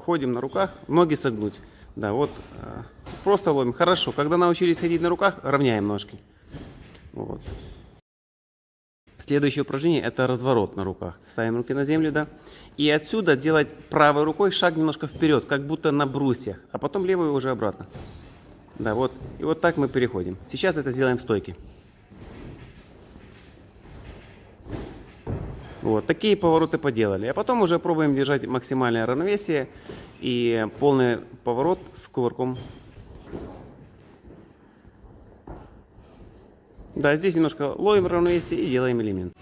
ходим на руках, ноги согнуть. Да, вот э, просто ловим. Хорошо. Когда научились ходить на руках, равняем ножки. Вот. Следующее упражнение это разворот на руках. Ставим руки на землю, да. И отсюда делать правой рукой шаг немножко вперед, как будто на брусьях, а потом левой уже обратно. Да, вот. И вот так мы переходим. Сейчас это сделаем в стойке. Вот, такие повороты поделали. А потом уже пробуем держать максимальное равновесие и полный поворот с кувырком. Да, здесь немножко ловим равновесие и делаем элемент.